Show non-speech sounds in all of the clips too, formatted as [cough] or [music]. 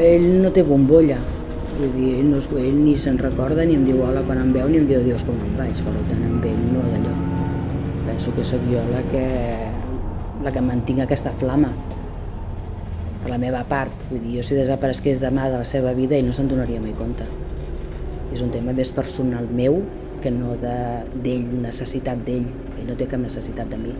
ell no té bombolla, vull dir, ell, no, ell ni se'n recorda ni em diu hola quan em veu ni em diu adiós com em vaig, per tant amb ell no d'allò. Penso que sóc jo la que, la que mantinc aquesta flama per la meva part, vull dir, jo si desaparegués demà de la seva vida ell no se'n donaria mai compte. És un tema més personal meu que no d'ell, de, necessitat d'ell, ell no té cap necessitat de mi.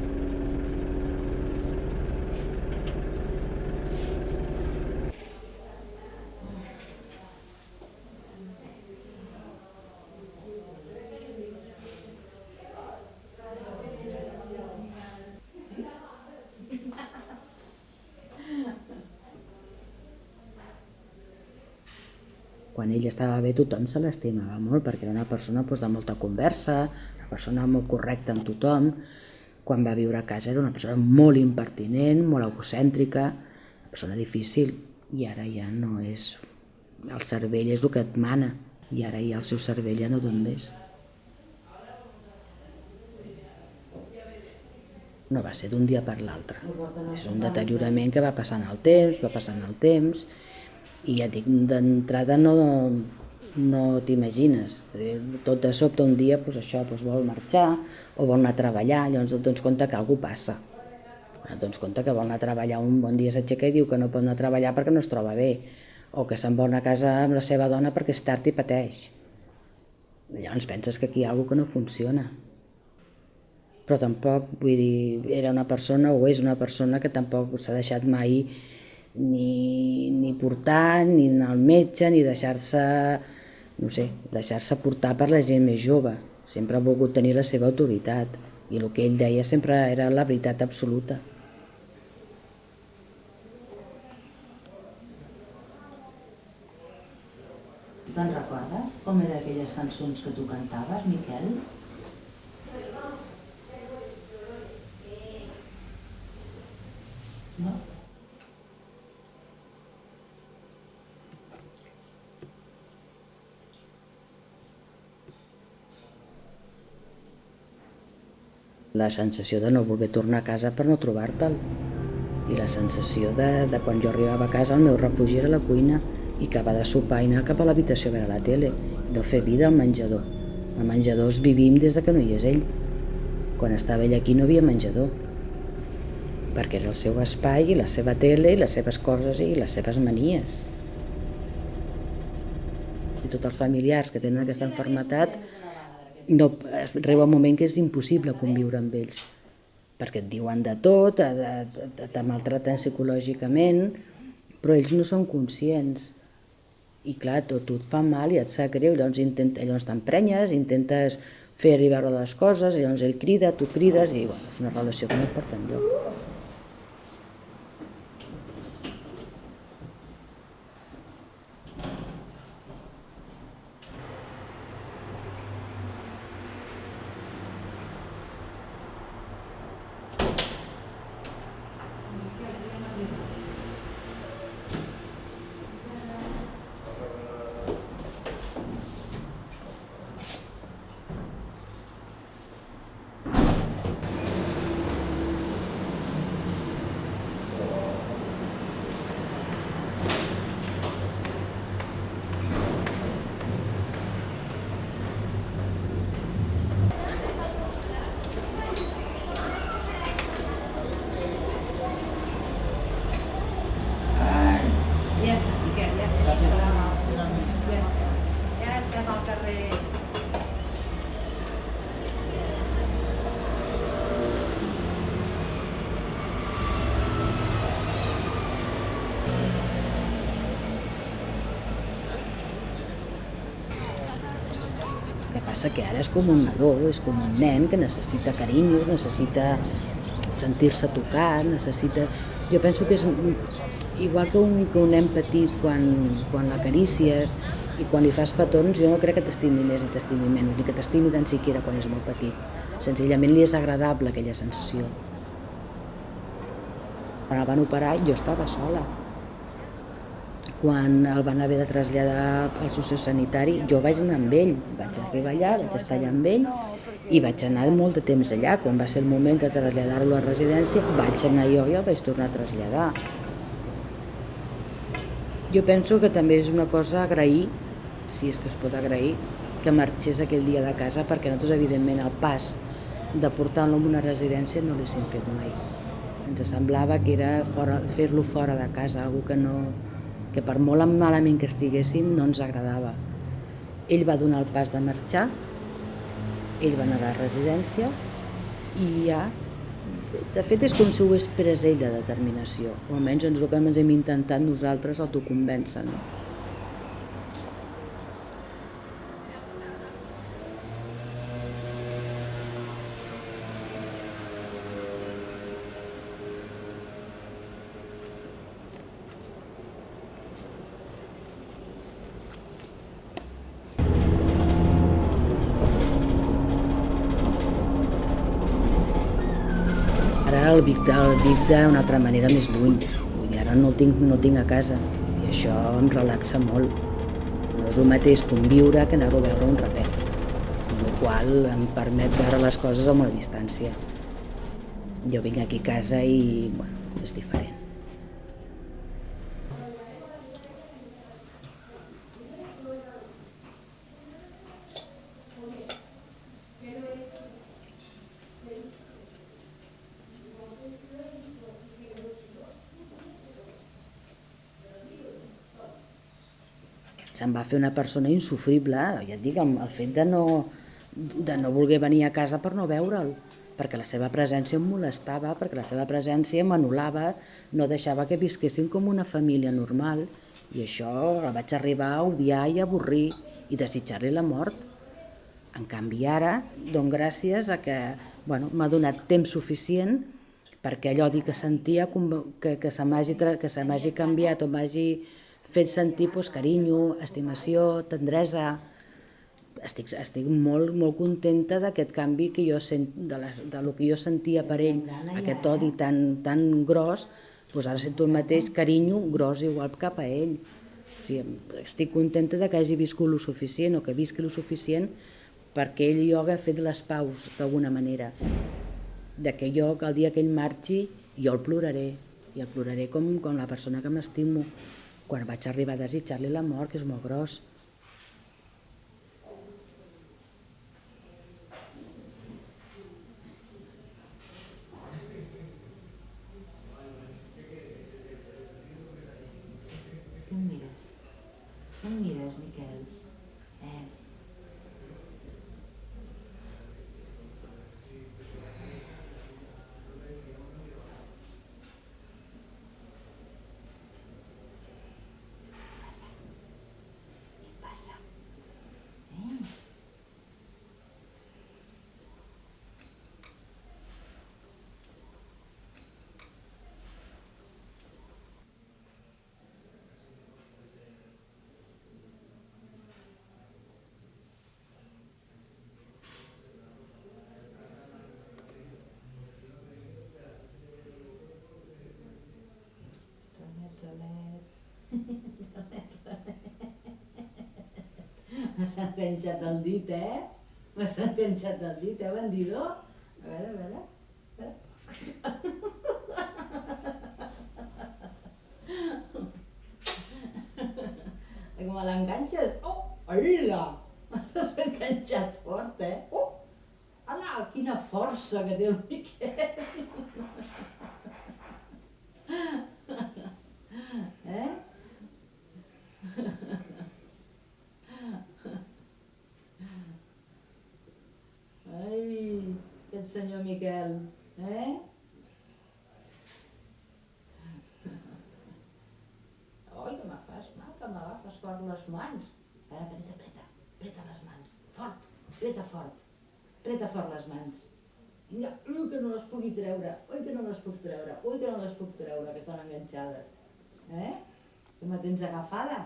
Quan ell estava bé tothom se l'estimava molt perquè era una persona doncs, de molta conversa, una persona molt correcta amb tothom. Quan va viure a casa era una persona molt impertinent, molt egocèntrica, una persona difícil i ara ja no és... El cervell és el que et mana i ara ja el seu cervell ja no dona més. No va ser d'un dia per l'altre. És un deteriorament que va passant el temps, va passant el temps, i ja dic, d'entrada no, no t'imagines. Tot de sobte un dia doncs això doncs vol marxar o vol anar a treballar, llavors et dones compte que alguna passa. Et dones compte que vol anar a treballar, un bon dia s'aixeca i diu que no pot anar a treballar perquè no es troba bé, o que se'n vol a casa amb la seva dona perquè és tard i pateix. Llavors penses que aquí hi ha alguna que no funciona. Però tampoc, vull dir, era una persona o és una persona que tampoc s'ha deixat mai ni, ni portar, ni anar al metge, ni deixar-se, no sé, deixar-se portar per la gent més jove. Sempre ha volgut tenir la seva autoritat i el que ell deia sempre era la veritat absoluta. Te'n recordes com eren aquelles cançons que tu cantaves, Miquel? No? La sensació de no voler tornar a casa per no trobar-te'l i la sensació de, de quan jo arribava a casa el meu refugi era la cuina i acabar de sopar i anar cap a l'habitació a veure la tele no fer vida al menjador. Al menjador es vivim des de que no hi és ell. Quan estava ell aquí no havia menjador perquè era el seu espai i la seva tele i les seves coses i les seves manies. I tots els familiars que tenen aquesta enfermetat no, arriba un moment que és impossible conviure amb ells, perquè et diuen de tot, te, te maltraten psicològicament, però ells no són conscients. I clar, tot, tot fa mal i et sap greu, llavors, intenta, llavors t'emprenyes, intentes fer arribar les coses, llavors ell crida, tu crides, i bueno, és una relació que no et porta enlloc. Passa que ara és com un nadó, és com un nen que necessita carinyos, necessita sentir-se tocat, necessita... Jo penso que és igual que un, que un nen petit quan, quan l'acarícies i quan li fas petons, jo no crec que t'estimi més i t'estimi menys, ni que t'estimi tan siquiera quan és molt petit. Senzillament li és agradable aquella sensació. Quan el van operar jo estava sola, quan el van haver de traslladar al sociosanitari, jo vaig anar amb ell, vaig arribar allà, vaig estar allà amb ell i vaig anar molt de temps allà. Quan va ser el moment de traslladar-lo a residència, vaig anar jo i el vaig tornar a traslladar. Jo penso que també és una cosa agrair, si és que es pot agrair, que marxés aquell dia de casa perquè nosaltres, evidentment, el pas de portar-lo a una residència no l'haguéssim fet mai. Ens semblava que era fer-lo fora de casa, algo que, no, que per molt malament que estiguéssim no ens agradava. Ell va donar el pas de marxar, ell va anar a la residència i ja de fet és com si ho hagués pres ell la determinació, o almenys ens el que hem intentat nosaltres autoconvèncer. No? El Vic, el Vic d'una altra manera més lluny. Vull dir, ara no el, tinc, no el tinc a casa i això em relaxa molt. No és el mateix conviure que anar-ho a veure un ratet, el qual em permet veure les coses a una distància. Jo vinc aquí a casa i bueno, és diferent. Se'n va fer una persona insufrible, ja et dic, el fet de no, de no voler venir a casa per no veure'l, perquè la seva presència em molestava, perquè la seva presència m'anul·lava, no deixava que visquessin com una família normal, i això la vaig arribar a odiar i avorrir i desitjar-li la mort. En canvi ara, don gràcies a que bueno, m'ha donat temps suficient perquè allò que sentia que, que se m'hagi canviat o m'hagi fet sentir doncs, carinyo, estimació, tendresa. Estic, estic molt, molt contenta d'aquest canvi que jo sent, de, les, de lo que jo sentia per ell, aquest odi tan, tan gros, doncs ara sento el mateix carinyo gros igual cap a ell. O sigui, estic contenta de que hagi viscut lo suficient o que visqui lo suficient perquè ell i jo haguem fet les paus d'alguna manera. De que jo, que el dia que ell marxi, jo el ploraré, i el ploraré com, com la persona que m'estimo quan vaig arribar a desitjar-li la mort, que és molt gros. Què em mires? Què em mires, Miquel? Eh? [laughs] M'has enganxat el dit, eh? M'has enganxat el dit, eh, bandidor? A veure, a veure. A veure. [laughs] Com l'enganxes? Oh, hola! [laughs] M'has enganxat fort, eh? Oh! Ala, quina força que té el Miquel! Eh? Ai, aquest senyor Miquel, eh? Oi, que me fas mal, que m'agafes fort les mans. Ara, apreta, apreta, apreta les mans, fort, apreta fort, apreta fort les mans. Vinga, ui, que no les pugui treure, ui, que no les puc treure, ui, que no les puc treure, que estan enganxades. Eh? Que me tens agafada?